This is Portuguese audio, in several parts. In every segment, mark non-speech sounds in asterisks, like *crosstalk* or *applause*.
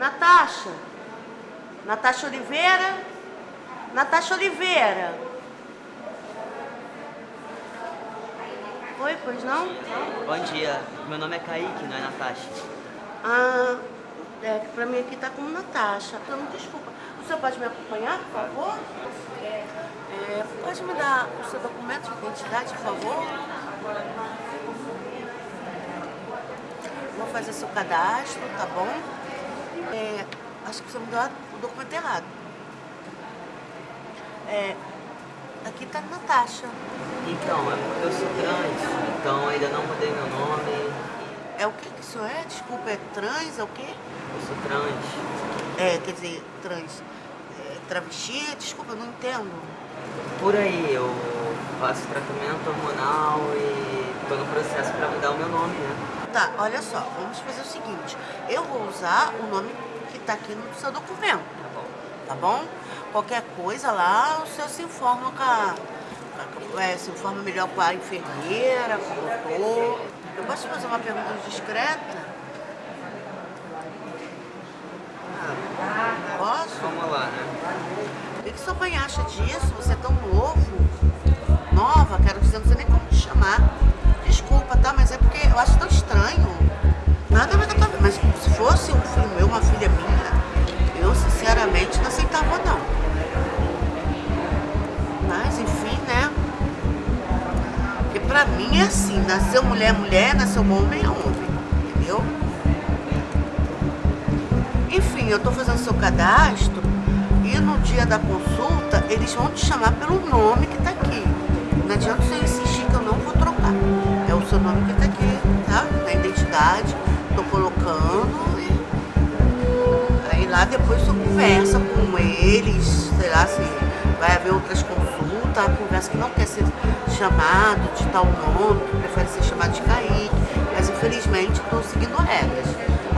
Natasha? Natasha Oliveira? Natasha Oliveira? Oi, pois não? Bom dia, meu nome é Kaique, não é Natasha. Ah, é que pra mim aqui tá como Natasha. Então, desculpa. O senhor pode me acompanhar, por favor? É, pode me dar o seu documento de identidade, por favor? Vou fazer seu cadastro, tá bom? É, acho que você me deu o documento errado. É, aqui tá Natasha. Então, é porque eu sou trans, então ainda não mudei meu nome. É o que que isso é? Desculpa, é trans, é o quê? Eu sou trans. É, quer dizer, trans. É, travesti? Desculpa, eu não entendo. Por aí, eu faço tratamento hormonal e tô no processo pra mudar o meu nome, né? Tá, olha só, vamos fazer o seguinte. Eu vou usar o nome que tá aqui no seu documento, Tá bom. tá bom? Qualquer coisa lá, o senhor se informa com a... é, se informa melhor com a enfermeira, com o doutor. Eu posso fazer uma pergunta discreta? Posso? Vamos lá, né? O que que sua mãe acha disso? Você é tão novo. Nova, quero dizer, não sei nem como te chamar. Desculpa, tá? Mas é porque eu acho tão estranho. Nada a ver com a tua vida. Mas se fosse um filho meu, uma filha minha, eu sinceramente não aceitava não. Mas enfim, né? Porque pra mim é assim, nasceu mulher, mulher, nasceu homem, é homem. Entendeu? Enfim, eu tô fazendo seu cadastro e no dia da consulta eles vão te chamar pelo nome que tá aqui. Não adianta você insistir seu nome que tá aqui, tá? Na identidade, tô colocando e aí lá depois você conversa com eles, sei lá, se vai haver outras consultas, conversa que não quer ser chamado de tal nome, que prefere ser chamado de Kaique, mas infelizmente estou seguindo regras.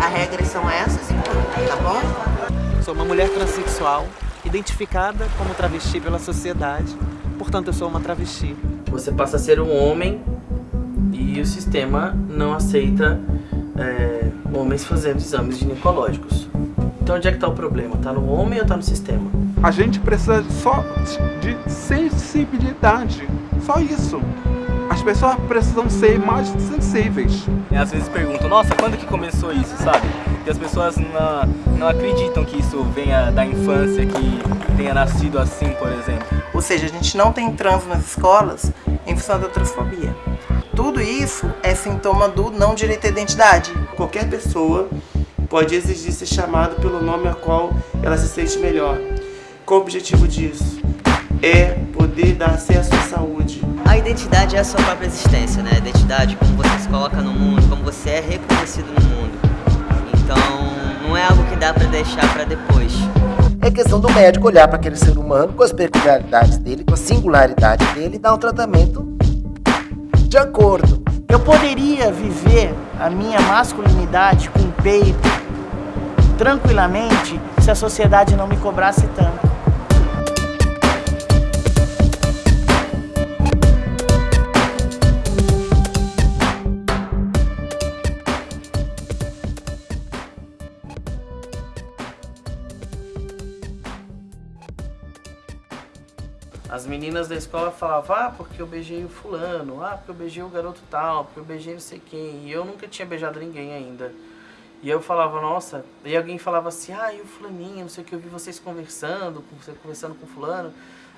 As regras são essas e pronto, tá bom? Sou uma mulher transexual, identificada como travesti pela sociedade. Portanto, eu sou uma travesti. Você passa a ser um homem e o sistema não aceita é, homens fazendo exames ginecológicos. Então onde é que está o problema? Está no homem ou está no sistema? A gente precisa só de sensibilidade. Só isso. As pessoas precisam ser mais sensíveis. E às vezes perguntam, nossa, quando que começou isso, sabe? E as pessoas não, não acreditam que isso venha da infância, que tenha nascido assim, por exemplo. Ou seja, a gente não tem trânsito nas escolas em função da transfobia. Tudo isso é sintoma do não direito à identidade. Qualquer pessoa pode exigir ser chamado pelo nome a qual ela se sente melhor. Qual o objetivo disso? É poder dar acesso à saúde. A identidade é a sua própria existência, né? A identidade, como você se coloca no mundo, como você é reconhecido no mundo. Então, não é algo que dá pra deixar pra depois. É questão do médico olhar para aquele ser humano com as peculiaridades dele, com a singularidade dele e dar um tratamento de acordo. Eu poderia viver a minha masculinidade com peito tranquilamente se a sociedade não me cobrasse tanto. Meninas da escola falavam, ah, porque eu beijei o fulano, ah, porque eu beijei o garoto tal, porque eu beijei não sei quem. E eu nunca tinha beijado ninguém ainda. E eu falava, nossa, e alguém falava assim, ah, e o fulaninho, não sei o que, eu vi vocês conversando, você conversando com fulano.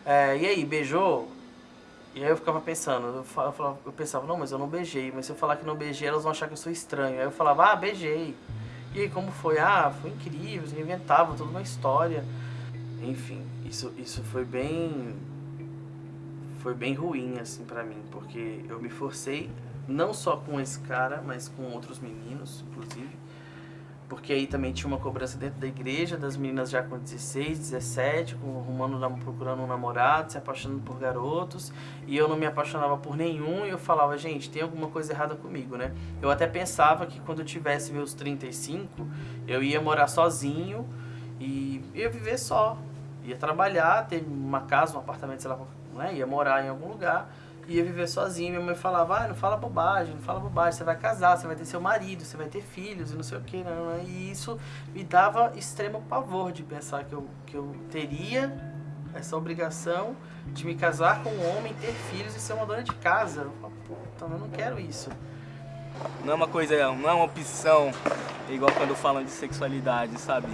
É, e aí, beijou? E aí eu ficava pensando, eu, fa- eu falava- eu pensava, não, mas eu não beijei, mas se eu falar que não beijei, elas vão achar que eu sou estranho. Aí eu falava, ah, beijei. E aí, como foi? Ah, foi incrível, eles inventavam toda uma história. Enfim, isso, isso foi bem foi bem ruim assim pra mim, porque eu me forcei não só com esse cara, mas com outros meninos, inclusive. Porque aí também tinha uma cobrança dentro da igreja, das meninas já com 16, 17, com, arrumando, procurando um namorado, se apaixonando por garotos. E eu não me apaixonava por nenhum e eu falava, gente, tem alguma coisa errada comigo, né? Eu até pensava que quando eu tivesse meus 35, eu ia morar sozinho e ia viver só. Ia trabalhar, ter uma casa, um apartamento, sei lá, né? ia morar em algum lugar ia viver sozinho. Minha mãe falava, ah, não fala bobagem, não fala bobagem, você vai casar, você vai ter seu marido, você vai ter filhos e não sei o que. Não, não. E isso me dava extremo pavor de pensar que eu, que eu teria essa obrigação de me casar com um homem, ter filhos e ser uma dona de casa. Eu falo, puta, eu não quero isso. Não é uma coisa, não é uma opção, igual quando falam de sexualidade, sabe?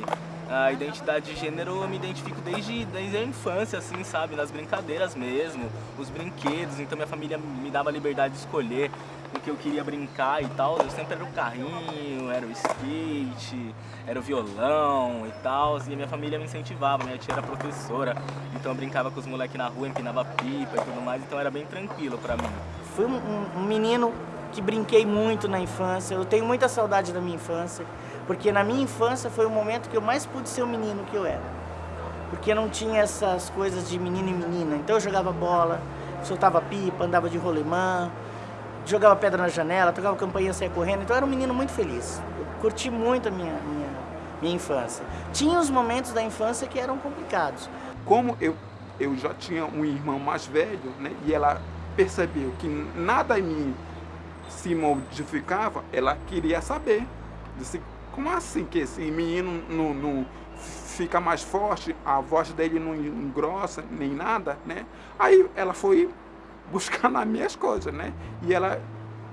A identidade de gênero eu me identifico desde, desde a infância, assim, sabe? Nas brincadeiras mesmo, os brinquedos. Então minha família me dava liberdade de escolher o que eu queria brincar e tal. Eu sempre era o carrinho, era o skate, era o violão e tal. E minha família me incentivava, minha tia era professora. Então eu brincava com os moleques na rua, empinava pipa e tudo mais. Então era bem tranquilo pra mim. Fui um, um menino que brinquei muito na infância. Eu tenho muita saudade da minha infância. Porque na minha infância foi o momento que eu mais pude ser o menino que eu era. Porque não tinha essas coisas de menino e menina. Então eu jogava bola, soltava pipa, andava de rolemã, jogava pedra na janela, tocava campainha, saia correndo. Então eu era um menino muito feliz. Eu curti muito a minha, minha, minha infância. Tinha os momentos da infância que eram complicados. Como eu, eu já tinha um irmão mais velho, né, e ela percebeu que nada em mim se modificava, ela queria saber. Disse, como assim que esse menino não, não fica mais forte, a voz dele não engrossa nem nada, né? Aí ela foi buscar *laughs* nas minhas coisas, né? E ela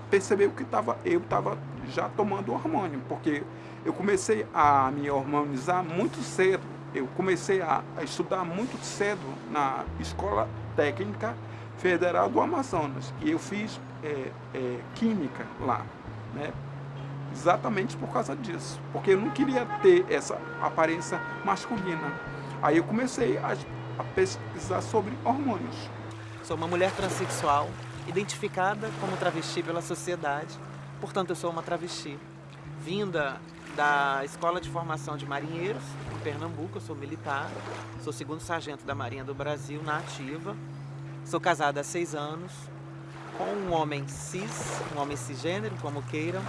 percebeu que tava, eu estava já tomando hormônio, porque eu comecei a me hormonizar muito cedo. Eu comecei a, a estudar muito cedo na Escola Técnica Federal do Amazonas. E eu fiz é, é, Química lá, né? Exatamente por causa disso, porque eu não queria ter essa aparência masculina. Aí eu comecei a, a pesquisar sobre hormônios. Sou uma mulher transexual, identificada como travesti pela sociedade, portanto eu sou uma travesti. Vinda da Escola de Formação de Marinheiros, em Pernambuco, eu sou militar, sou segundo sargento da Marinha do Brasil, na ativa, sou casada há seis anos, com um homem cis, um homem cisgênero, como queiram,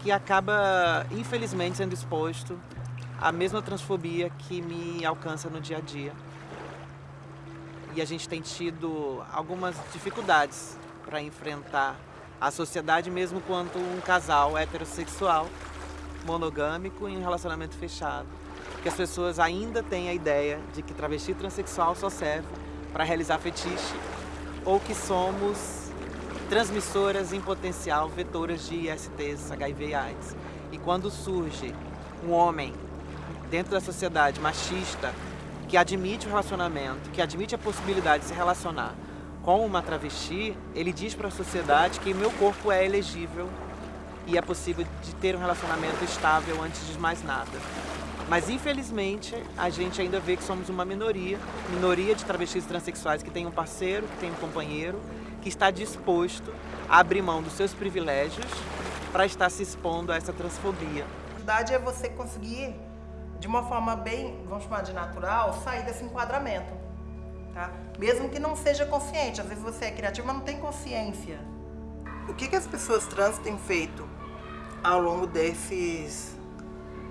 que acaba, infelizmente, sendo exposto à mesma transfobia que me alcança no dia a dia. E a gente tem tido algumas dificuldades para enfrentar a sociedade, mesmo quanto um casal heterossexual, monogâmico, em um relacionamento fechado. Que as pessoas ainda têm a ideia de que travesti transexual só serve para realizar fetiche ou que somos transmissoras em potencial vetoras de ISTs, HIV e AIDS. E quando surge um homem dentro da sociedade machista que admite o relacionamento, que admite a possibilidade de se relacionar com uma travesti, ele diz para a sociedade que meu corpo é elegível e é possível de ter um relacionamento estável antes de mais nada. Mas infelizmente a gente ainda vê que somos uma minoria, minoria de travestis transexuais que tem um parceiro, que tem um companheiro que está disposto a abrir mão dos seus privilégios para estar se expondo a essa transfobia. A verdade é você conseguir, de uma forma bem, vamos chamar de natural, sair desse enquadramento. Tá? Mesmo que não seja consciente, às vezes você é criativo, mas não tem consciência. O que, que as pessoas trans têm feito ao longo desses,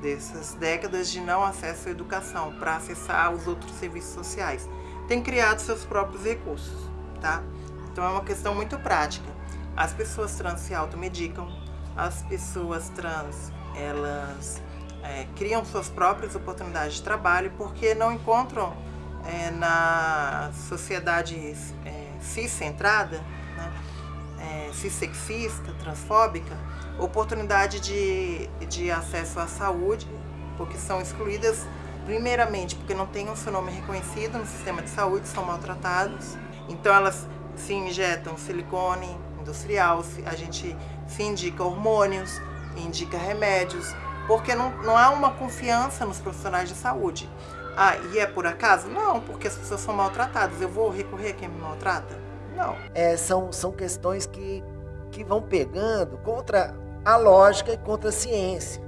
dessas décadas de não acesso à educação para acessar os outros serviços sociais? Tem criado seus próprios recursos, tá? Então é uma questão muito prática. As pessoas trans se automedicam, as pessoas trans, elas é, criam suas próprias oportunidades de trabalho porque não encontram é, na sociedade é, cis-centrada, né, é, cis-sexista, transfóbica, oportunidade de, de acesso à saúde, porque são excluídas primeiramente porque não têm o seu nome reconhecido no sistema de saúde, são maltratados. Então elas se injetam silicone industrial, a gente se indica hormônios, indica remédios, porque não, não há uma confiança nos profissionais de saúde. Ah, e é por acaso? Não, porque as pessoas são maltratadas. Eu vou recorrer a quem me maltrata? Não. É, são, são questões que, que vão pegando contra a lógica e contra a ciência.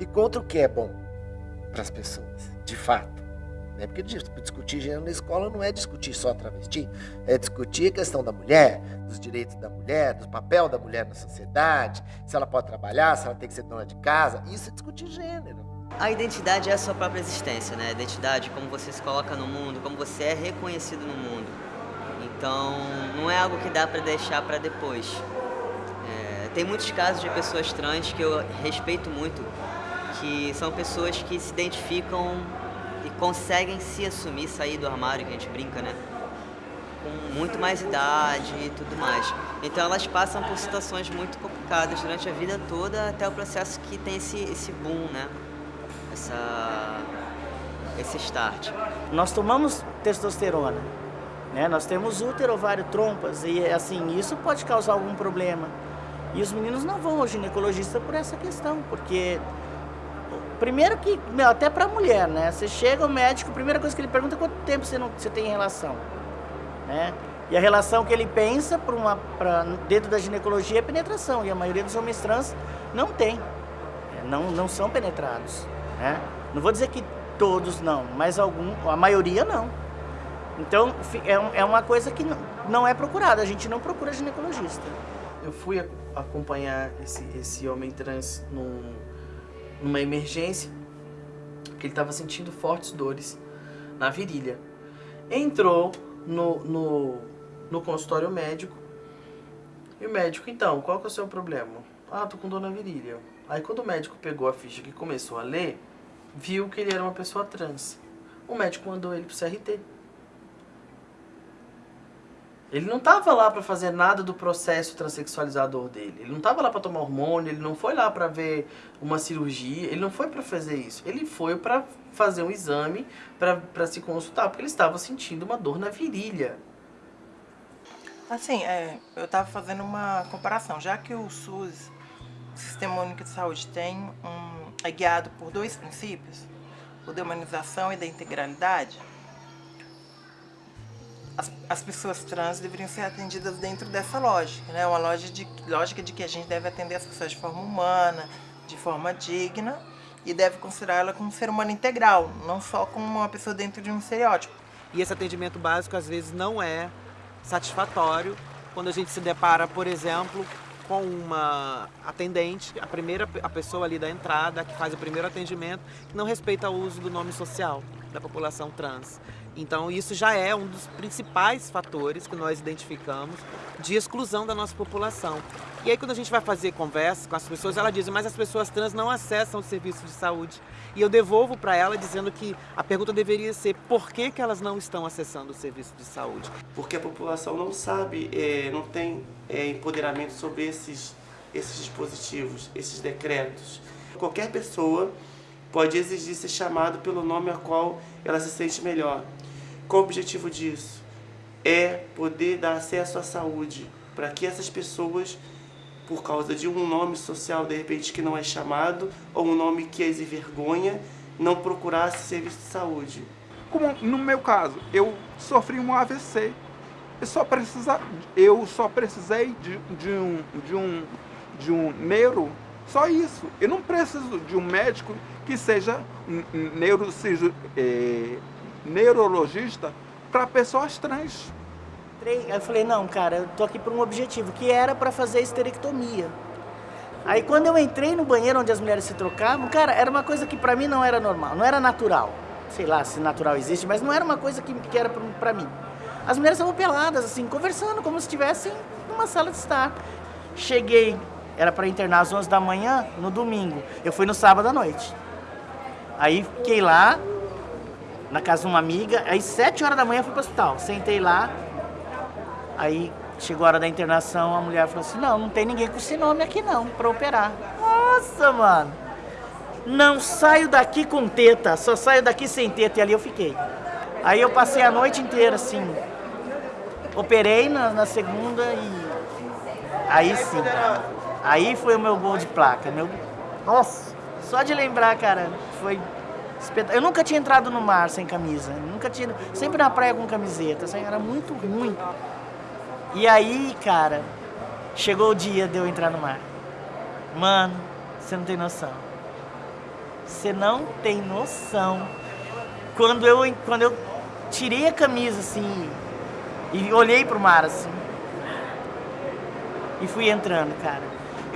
E contra o que é bom para as pessoas, de fato. Né? Porque discutir gênero na escola não é discutir só travesti, é discutir a questão da mulher, dos direitos da mulher, do papel da mulher na sociedade, se ela pode trabalhar, se ela tem que ser dona de casa. Isso é discutir gênero. A identidade é a sua própria existência, né? A identidade, como você se coloca no mundo, como você é reconhecido no mundo. Então, não é algo que dá para deixar para depois. É, tem muitos casos de pessoas trans que eu respeito muito, que são pessoas que se identificam e conseguem se assumir, sair do armário, que a gente brinca, né? Com muito mais idade e tudo mais. Então elas passam por situações muito complicadas durante a vida toda, até o processo que tem esse, esse boom, né? Essa, esse start. Nós tomamos testosterona, né? Nós temos útero, ovário, trompas e assim, isso pode causar algum problema. E os meninos não vão ao ginecologista por essa questão, porque primeiro que, meu, até pra mulher, né? Você chega ao médico, a primeira coisa que ele pergunta é quanto tempo você, não, você tem relação, né? E a relação que ele pensa para uma, pra, dentro da ginecologia é penetração, e a maioria dos homens trans não tem, é, não, não são penetrados, né? Não vou dizer que todos não, mas algum, a maioria não. Então, é, é uma coisa que não é procurada, a gente não procura ginecologista. Eu fui acompanhar esse, esse homem trans num, numa emergência, que ele estava sentindo fortes dores na virilha. Entrou no, no, no consultório médico, e o médico, então, qual que é o seu problema? Ah, tô com dor na virilha. Aí quando o médico pegou a ficha e começou a ler, viu que ele era uma pessoa trans. O médico mandou ele pro CRT. Ele não estava lá para fazer nada do processo transexualizador dele. Ele não estava lá para tomar hormônio, ele não foi lá para ver uma cirurgia, ele não foi para fazer isso. Ele foi para fazer um exame, para se consultar, porque ele estava sentindo uma dor na virilha. Assim, é, eu estava fazendo uma comparação. Já que o SUS, Sistema Único de Saúde, tem um, é guiado por dois princípios, o da humanização e da integralidade, as, as pessoas trans deveriam ser atendidas dentro dessa lógica, né? Uma lógica de, lógica de que a gente deve atender as pessoas de forma humana, de forma digna e deve considerá-la como um ser humano integral, não só como uma pessoa dentro de um estereótipo. E esse atendimento básico às vezes não é satisfatório quando a gente se depara, por exemplo, com uma atendente, a primeira a pessoa ali da entrada que faz o primeiro atendimento, que não respeita o uso do nome social da população trans. Então isso já é um dos principais fatores que nós identificamos de exclusão da nossa população. E aí quando a gente vai fazer conversa com as pessoas, ela diz, mas as pessoas trans não acessam o serviço de saúde. E eu devolvo para ela dizendo que a pergunta deveria ser por que, que elas não estão acessando o serviço de saúde? Porque a população não sabe, é, não tem é, empoderamento sobre esses, esses dispositivos, esses decretos. Qualquer pessoa pode exigir ser chamado pelo nome a qual ela se sente melhor. Qual o objetivo disso? É poder dar acesso à saúde para que essas pessoas, por causa de um nome social de repente que não é chamado, ou um nome que as envergonha, não procurasse serviço de saúde. Como no meu caso, eu sofri um AVC. Eu só, precisa, eu só precisei de, de, um, de, um, de um neuro, só isso. Eu não preciso de um médico que seja neurocirurgião. É, neurologista para pessoas trans. Eu falei, não, cara, eu tô aqui por um objetivo, que era para fazer esterectomia. Aí quando eu entrei no banheiro onde as mulheres se trocavam, cara, era uma coisa que para mim não era normal, não era natural. Sei lá se natural existe, mas não era uma coisa que, que era para mim. As mulheres estavam peladas, assim, conversando, como se estivessem numa sala de estar. Cheguei, era para internar às 11 da manhã, no domingo. Eu fui no sábado à noite. Aí fiquei lá, na casa de uma amiga. Aí, sete horas da manhã, fui pro hospital. Sentei lá. Aí, chegou a hora da internação, a mulher falou assim, não, não tem ninguém com esse nome aqui não, pra operar. Nossa, mano. Não saio daqui com teta, só saio daqui sem teta. E ali eu fiquei. Aí eu passei a noite inteira, assim. Operei na, na segunda e... Aí sim. Aí foi o meu gol de placa. Meu... Nossa, só de lembrar, cara, foi eu nunca tinha entrado no mar sem camisa, nunca tinha, sempre na praia com camiseta, assim, era muito ruim. E aí, cara, chegou o dia de eu entrar no mar. Mano, você não tem noção. Você não tem noção. Quando eu, quando eu tirei a camisa assim e olhei pro mar assim e fui entrando, cara.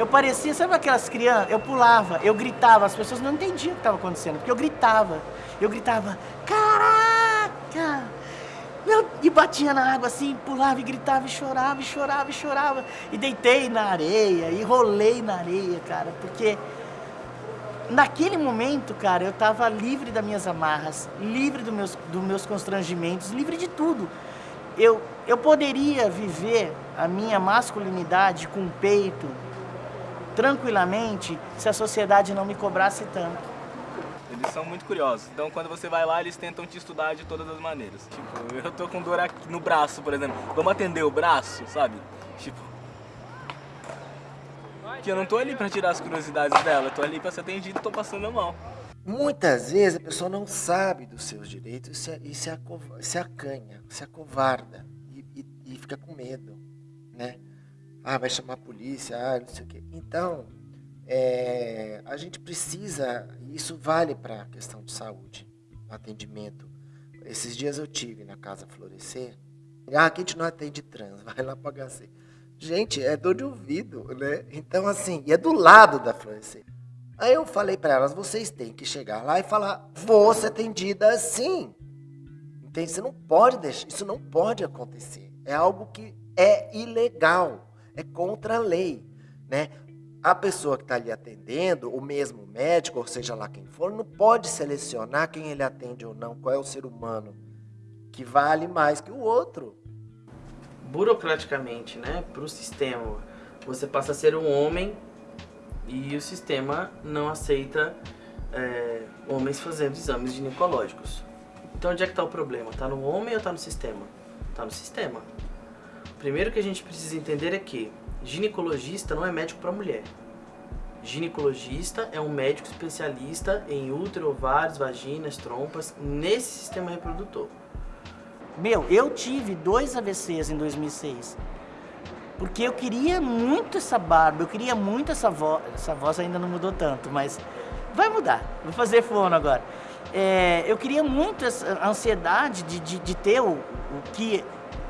Eu parecia, sabe aquelas crianças? Eu pulava, eu gritava, as pessoas não entendiam o que estava acontecendo, porque eu gritava. Eu gritava, caraca! Meu, e batia na água assim, pulava e gritava e chorava e chorava e chorava. E deitei na areia e rolei na areia, cara, porque naquele momento, cara, eu tava livre das minhas amarras, livre dos meus, dos meus constrangimentos, livre de tudo. Eu, eu poderia viver a minha masculinidade com peito tranquilamente se a sociedade não me cobrasse tanto. Eles são muito curiosos. Então quando você vai lá, eles tentam te estudar de todas as maneiras. Tipo, eu tô com dor aqui no braço, por exemplo. Vamos atender o braço, sabe? Tipo. Que eu não tô ali pra tirar as curiosidades dela, eu tô ali pra ser atendido e tô passando mal. Muitas vezes a pessoa não sabe dos seus direitos e se, e se, se acanha, se acovarda e, e, e fica com medo, né? Ah, vai chamar a polícia, ah, não sei o quê. Então, é, a gente precisa, isso vale para a questão de saúde, atendimento. Esses dias eu tive na Casa Florescer, ah, aqui a gente não atende trans, *laughs* vai lá para HC. Gente, é dor de ouvido, né? Então, assim, e é do lado da Florescer. Aí eu falei para elas, vocês têm que chegar lá e falar, vou ser atendida assim. Entende? Você não pode deixar, isso não pode acontecer. É algo que é ilegal, é contra a lei, né? a pessoa que está ali atendendo, o mesmo médico, ou seja lá quem for, não pode selecionar quem ele atende ou não, qual é o ser humano que vale mais que o outro. Burocraticamente, né, para o sistema, você passa a ser um homem e o sistema não aceita é, homens fazendo exames ginecológicos. Então onde é que está o problema? Está no homem ou está no sistema? Está no sistema. Primeiro que a gente precisa entender é que Ginecologista não é médico para mulher. Ginecologista é um médico especialista em útero, ovários, vaginas, trompas, nesse sistema reprodutor. Meu, eu tive dois AVCs em 2006. Porque eu queria muito essa barba, eu queria muito essa voz. Essa voz ainda não mudou tanto, mas vai mudar. Vou fazer fono agora. É, eu queria muito essa ansiedade de, de, de ter o, o que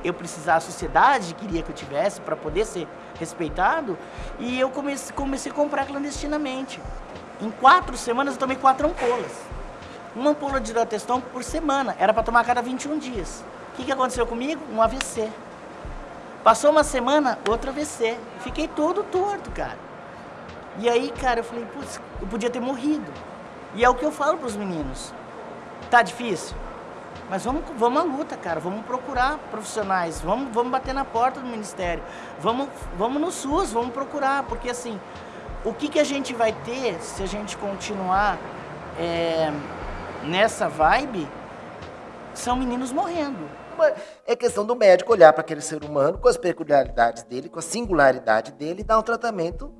eu precisava, a sociedade queria que eu tivesse para poder ser respeitado, e eu comecei, comecei a comprar clandestinamente. Em quatro semanas eu tomei quatro ampolas. Uma ampola de hidroteston por semana, era para tomar a cada 21 dias. O que, que aconteceu comigo? Um AVC. Passou uma semana, outro AVC. Fiquei todo torto, cara. E aí, cara, eu falei, putz, eu podia ter morrido. E é o que eu falo para os meninos. Tá difícil? Mas vamos, vamos à luta, cara. Vamos procurar profissionais. Vamos, vamos bater na porta do Ministério. Vamos, vamos no SUS, vamos procurar. Porque, assim, o que, que a gente vai ter se a gente continuar é, nessa vibe são meninos morrendo. É questão do médico olhar para aquele ser humano com as peculiaridades dele, com a singularidade dele e dar um tratamento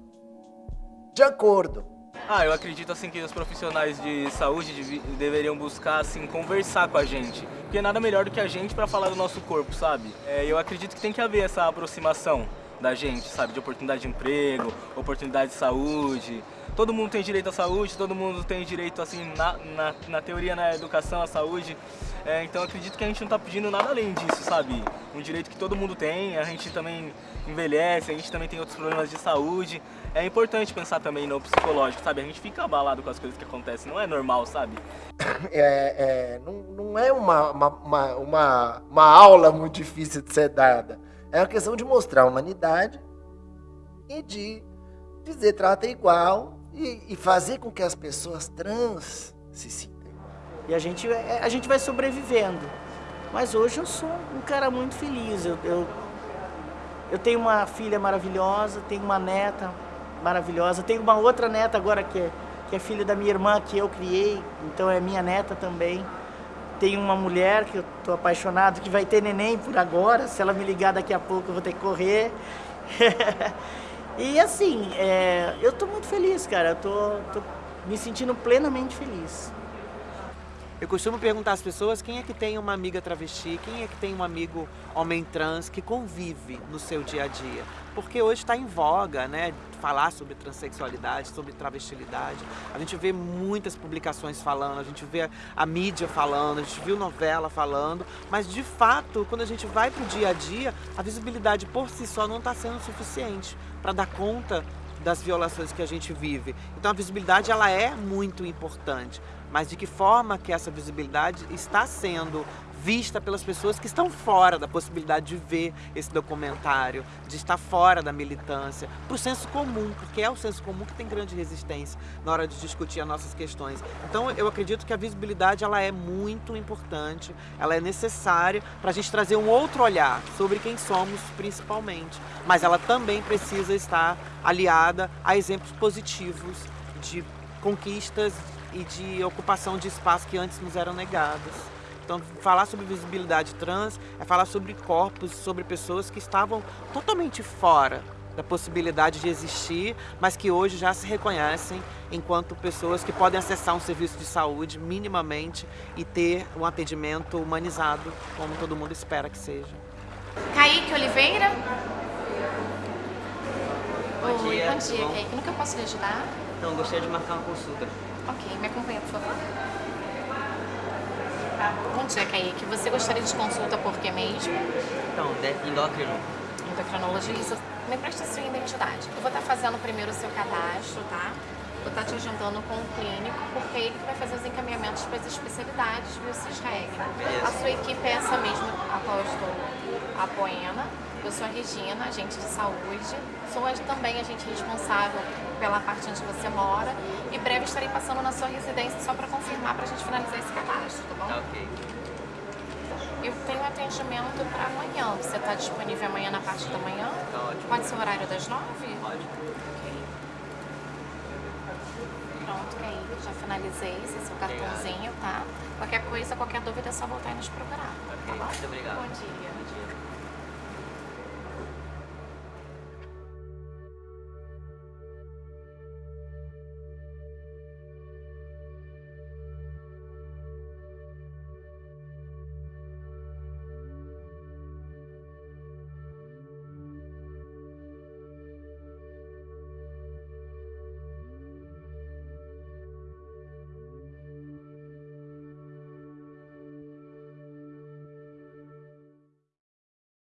de acordo. Ah, eu acredito assim que os profissionais de saúde deveriam buscar assim conversar com a gente, porque nada melhor do que a gente para falar do nosso corpo, sabe? É, eu acredito que tem que haver essa aproximação da gente, sabe, de oportunidade de emprego, oportunidade de saúde. Todo mundo tem direito à saúde, todo mundo tem direito assim na, na, na teoria na educação à saúde. É, então acredito que a gente não está pedindo nada além disso, sabe? Um direito que todo mundo tem, a gente também envelhece, a gente também tem outros problemas de saúde. É importante pensar também no psicológico, sabe? A gente fica abalado com as coisas que acontecem, não é normal, sabe? *laughs* É, é não, não é uma, uma, uma, uma, aula muito difícil de ser dada. É uma questão de mostrar a humanidade e de dizer trata igual e, e fazer com que as pessoas trans se sintam e a gente, é, a gente vai sobrevivendo. Mas hoje eu sou um cara muito feliz. Eu, eu, eu tenho uma filha maravilhosa, tenho uma neta maravilhosa, tenho uma outra neta agora que é, que é filha da minha irmã que eu criei, então é minha neta também. Tenho uma mulher que eu tô apaixonado, que vai ter neném por agora, se ela me ligar daqui a pouco eu vou ter que correr. *laughs* e assim, é, eu tô muito feliz, cara, eu tô me sentindo plenamente feliz. Eu costumo perguntar às pessoas quem é que tem uma amiga travesti, quem é que tem um amigo homem trans que convive no seu dia a dia. Porque hoje está em voga, né, falar sobre transexualidade, sobre travestilidade. A gente vê muitas publicações falando, a gente vê a mídia falando, a gente viu novela falando, mas de fato, quando a gente vai para o dia a dia, a visibilidade por si só não está sendo suficiente para dar conta das violações que a gente vive. Então a visibilidade ela é muito importante, mas de que forma que essa visibilidade está sendo vista pelas pessoas que estão fora da possibilidade de ver esse documentário, de estar fora da militância, para o senso comum, porque é o senso comum que tem grande resistência na hora de discutir as nossas questões. Então eu acredito que a visibilidade ela é muito importante, ela é necessária para a gente trazer um outro olhar sobre quem somos principalmente, mas ela também precisa estar aliada a exemplos positivos de conquistas e de ocupação de espaços que antes nos eram negados. Então, falar sobre visibilidade trans é falar sobre corpos, sobre pessoas que estavam totalmente fora da possibilidade de existir, mas que hoje já se reconhecem enquanto pessoas que podem acessar um serviço de saúde minimamente e ter um atendimento humanizado, como todo mundo espera que seja. Kaique Oliveira. Bom Oi, dia, bom dia, bom. Kaique. No que eu posso lhe ajudar? Então, gostaria de marcar uma consulta. Ok, me acompanha, por favor. Bom dia, Kaique. Você gostaria de consulta por quê mesmo? Então, endócrino. Endocrinologista. Me presta sua identidade. Eu vou estar fazendo primeiro o seu cadastro, tá? Vou estar te agendando com o clínico, porque é ele que vai fazer os encaminhamentos para as especialidades, viu, Cisreg. A sua equipe é essa mesma a qual eu estou apoiando. Eu sou a Regina, agente de saúde. Sou a- também agente responsável pela parte onde você mora. E breve estarei passando na sua residência só para confirmar para a gente finalizar esse cadastro, tá bom? Tá ok. Eu tenho atendimento para amanhã. Você está disponível amanhã na parte da manhã? Tá ótimo. Pode ser o horário das nove? Pode. Ok. Pronto, aí já finalizei esse é seu cartãozinho, tá? Qualquer coisa, qualquer dúvida é só voltar e nos procurar. Tá Ok, bom? muito obrigado. Bom dia. Bom dia.